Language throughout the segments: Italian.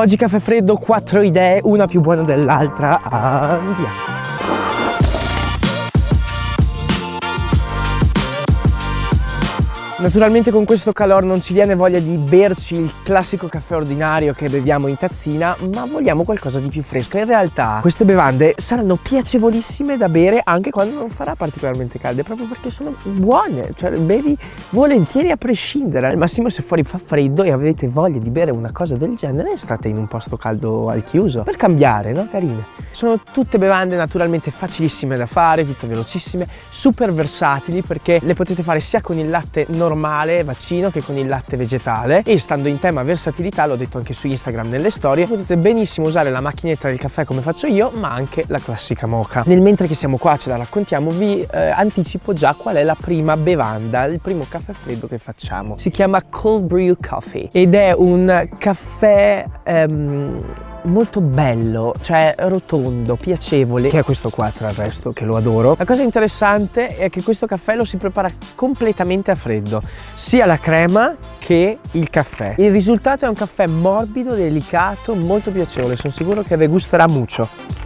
Oggi caffè freddo, quattro idee, una più buona dell'altra. Andiamo. Naturalmente con questo calore non ci viene voglia di berci il classico caffè ordinario che beviamo in tazzina, ma vogliamo qualcosa di più fresco. In realtà queste bevande saranno piacevolissime da bere anche quando non farà particolarmente calde, proprio perché sono buone, cioè bevi volentieri a prescindere. Al massimo se fuori fa freddo e avete voglia di bere una cosa del genere, state in un posto caldo al chiuso, per cambiare, no? Carine. Sono tutte bevande naturalmente facilissime da fare, tutte velocissime, super versatili perché le potete fare sia con il latte normale normale vaccino che con il latte vegetale e stando in tema versatilità, l'ho detto anche su Instagram nelle storie, potete benissimo usare la macchinetta del caffè come faccio io, ma anche la classica moca. Nel mentre che siamo qua, ce la raccontiamo, vi eh, anticipo già qual è la prima bevanda, il primo caffè freddo che facciamo. Si chiama Cold Brew Coffee ed è un caffè... Ehm, molto bello, cioè rotondo, piacevole, che è questo qua tra il resto, che lo adoro. La cosa interessante è che questo caffè lo si prepara completamente a freddo, sia la crema che il caffè. Il risultato è un caffè morbido, delicato, molto piacevole, sono sicuro che vi gusterà molto.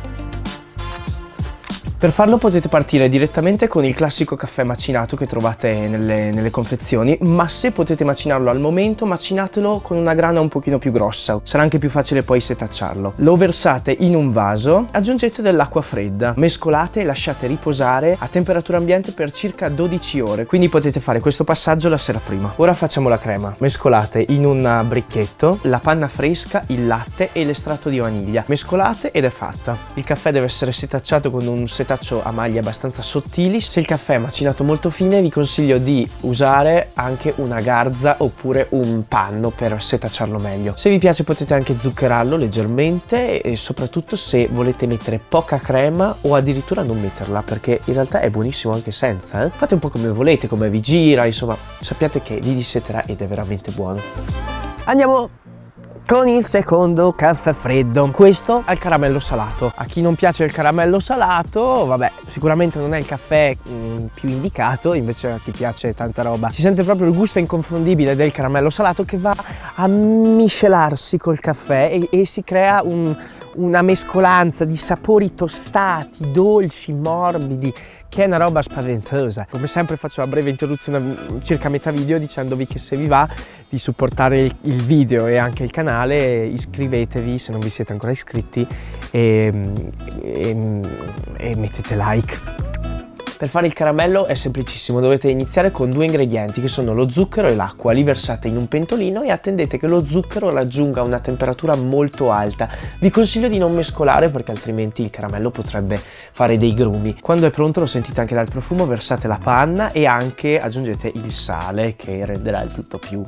Per farlo potete partire direttamente con il classico caffè macinato che trovate nelle, nelle, confezioni, ma se potete macinarlo al momento, macinatelo con una grana un pochino più grossa, sarà anche più facile poi setacciarlo. Lo versate in un vaso, aggiungete dell'acqua fredda, mescolate e lasciate riposare a temperatura ambiente per circa 12 ore, quindi potete fare questo passaggio la sera prima. Ora facciamo la crema. Mescolate in un bricchetto la panna fresca, il latte e l'estratto di vaniglia. Mescolate ed è fatta. Il caffè deve essere setacciato con un setaccio setaccio a maglie abbastanza sottili. Se il caffè è macinato molto fine vi consiglio di usare anche una garza oppure un panno per setacciarlo meglio. Se vi piace potete anche zuccherarlo leggermente e soprattutto se volete mettere poca crema o addirittura non metterla perché in realtà è buonissimo anche senza. Eh? Fate un po' come volete, come vi gira, insomma sappiate che vi disseterà ed è veramente buono. Andiamo con il secondo caffè freddo. Questo al caramello salato. A chi non piace il caramello salato, vabbè, sicuramente non è il caffè mh, mm, più indicato, invece a chi piace tanta roba. Si sente proprio il gusto inconfondibile del caramello salato che va a miscelarsi col caffè e, e si crea un, una mescolanza di sapori tostati, dolci, morbidi, che è una roba spaventosa. Come sempre faccio una breve introduzione circa metà video dicendovi che se vi va di supportare il, il video e anche il canale iscrivetevi se non vi siete ancora iscritti e, e, e mettete like. Per fare il caramello è semplicissimo, dovete iniziare con due ingredienti che sono lo zucchero e l'acqua, li versate in un pentolino e attendete che lo zucchero raggiunga una temperatura molto alta. Vi consiglio di non mescolare perché altrimenti il caramello potrebbe fare dei grumi. Quando è pronto, lo sentite anche dal profumo, versate la panna e anche aggiungete il sale che renderà il tutto più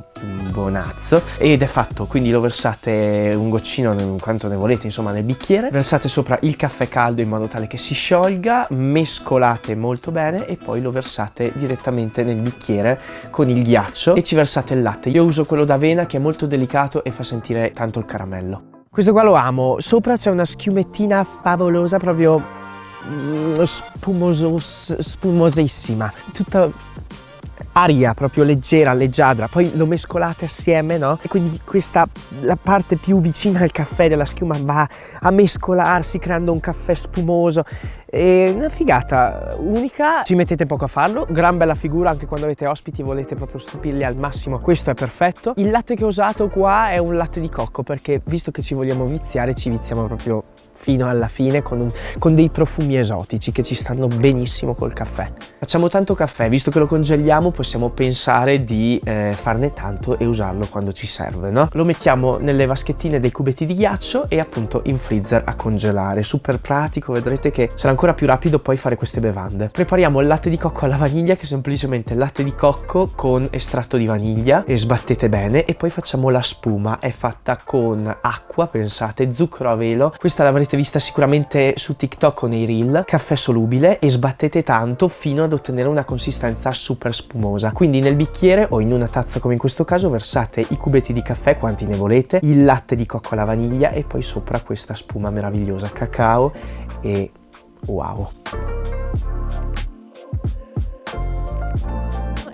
buonazzo ed è fatto, quindi lo versate un goccino quanto ne volete insomma nel bicchiere, versate sopra il caffè caldo in modo tale che si sciolga, mescolate molto molto bene e poi lo versate direttamente nel bicchiere con il ghiaccio e ci versate il latte. Io uso quello d'avena che è molto delicato e fa sentire tanto il caramello. Questo qua lo amo, sopra c'è una schiumettina favolosa proprio mm, spumoso, spumosissima, tutta aria proprio leggera, leggiadra, poi lo mescolate assieme, no? E quindi questa, la parte più vicina al caffè della schiuma va a mescolarsi creando un caffè spumoso. È una figata unica, ci mettete poco a farlo, gran bella figura anche quando avete ospiti volete proprio stupirli al massimo, questo è perfetto. Il latte che ho usato qua è un latte di cocco perché visto che ci vogliamo viziare ci viziamo proprio fino alla fine con, un, con, dei profumi esotici che ci stanno benissimo col caffè. Facciamo tanto caffè, visto che lo congeliamo possiamo pensare di eh, farne tanto e usarlo quando ci serve, no? Lo mettiamo nelle vaschettine dei cubetti di ghiaccio e appunto in freezer a congelare, super pratico, vedrete che sarà ancora più rapido poi fare queste bevande. Prepariamo il latte di cocco alla vaniglia che è semplicemente latte di cocco con estratto di vaniglia e sbattete bene e poi facciamo la spuma, è fatta con acqua, pensate, zucchero a velo, questa l'avrete l'avrete vista sicuramente su TikTok o nei reel, caffè solubile e sbattete tanto fino ad ottenere una consistenza super spumosa. Quindi nel bicchiere o in una tazza come in questo caso versate i cubetti di caffè quanti ne volete, il latte di cocco alla vaniglia e poi sopra questa spuma meravigliosa cacao e wow.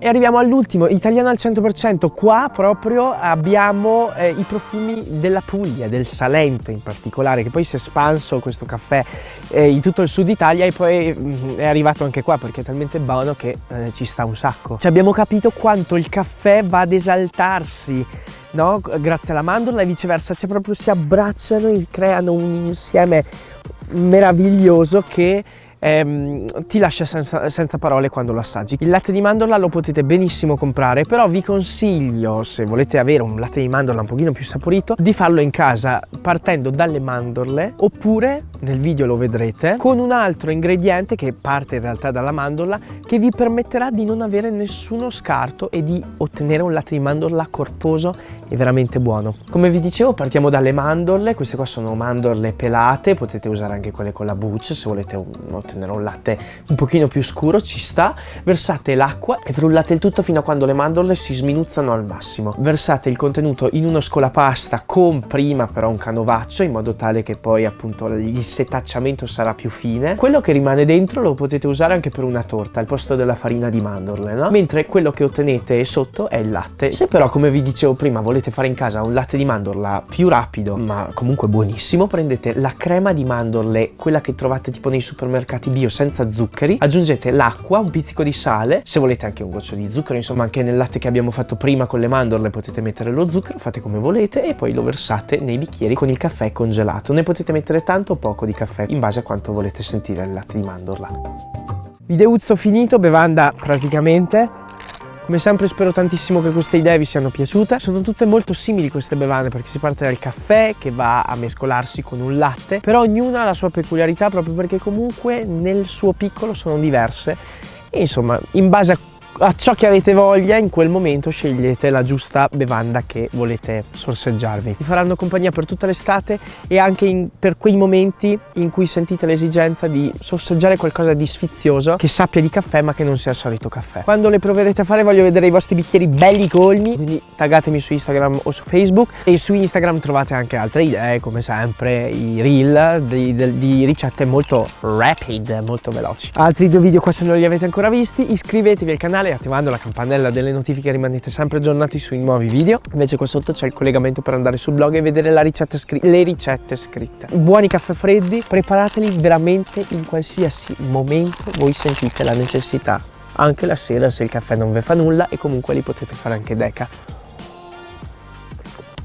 E arriviamo all'ultimo, italiano al 100%. Qua proprio abbiamo eh, i profumi della Puglia, del Salento in particolare, che poi si è espanso questo caffè eh, in tutto il sud Italia e poi mh, mm, è arrivato anche qua perché è talmente buono che eh, ci sta un sacco. Ci abbiamo capito quanto il caffè va ad esaltarsi no? grazie alla mandorla e viceversa, cioè proprio si abbracciano e creano un insieme meraviglioso che ehm, ti lascia senza, senza, parole quando lo assaggi. Il latte di mandorla lo potete benissimo comprare, però vi consiglio, se volete avere un latte di mandorla un pochino più saporito, di farlo in casa partendo dalle mandorle oppure, nel video lo vedrete, con un altro ingrediente che parte in realtà dalla mandorla che vi permetterà di non avere nessuno scarto e di ottenere un latte di mandorla corposo e veramente buono. Come vi dicevo partiamo dalle mandorle, queste qua sono mandorle pelate, potete usare anche quelle con la buccia se volete ottenere ottenere un latte un pochino più scuro, ci sta. Versate l'acqua e frullate il tutto fino a quando le mandorle si sminuzzano al massimo. Versate il contenuto in uno scolapasta con prima però un canovaccio in modo tale che poi appunto il setacciamento sarà più fine. Quello che rimane dentro lo potete usare anche per una torta al posto della farina di mandorle, no? Mentre quello che ottenete sotto è il latte. Se però come vi dicevo prima volete fare in casa un latte di mandorla più rapido ma comunque buonissimo, prendete la crema di mandorle, quella che trovate tipo nei supermercati latte bio senza zuccheri, aggiungete l'acqua, un pizzico di sale, se volete anche un goccio di zucchero, insomma anche nel latte che abbiamo fatto prima con le mandorle potete mettere lo zucchero, fate come volete e poi lo versate nei bicchieri con il caffè congelato. Ne potete mettere tanto o poco di caffè in base a quanto volete sentire il latte di mandorla. Videuzzo finito, bevanda praticamente come sempre spero tantissimo che queste idee vi siano piaciute. Sono tutte molto simili queste bevande perché si parte dal caffè che va a mescolarsi con un latte, però ognuna ha la sua peculiarità proprio perché comunque nel suo piccolo sono diverse e insomma in base a a ciò che avete voglia in quel momento scegliete la giusta bevanda che volete sorseggiarvi. Vi faranno compagnia per tutta l'estate e anche in, per quei momenti in cui sentite l'esigenza di sorseggiare qualcosa di sfizioso che sappia di caffè ma che non sia il solito caffè. Quando le proverete a fare voglio vedere i vostri bicchieri belli colmi. Quindi taggatemi su Instagram o su Facebook. E su Instagram trovate anche altre idee come sempre i reel di, di, ricette molto rapid molto veloci. Altri due video qua se non li avete ancora visti. Iscrivetevi al canale canale attivando la campanella delle notifiche rimanete sempre aggiornati sui nuovi video. Invece qua sotto c'è il collegamento per andare sul blog e vedere ricetta le ricette scritte. Buoni caffè freddi preparateli veramente in qualsiasi momento voi sentite la necessità. Anche la sera se il caffè non vi fa nulla e comunque li potete fare anche deca.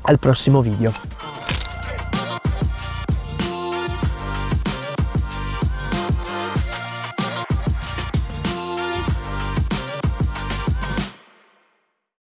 Al prossimo video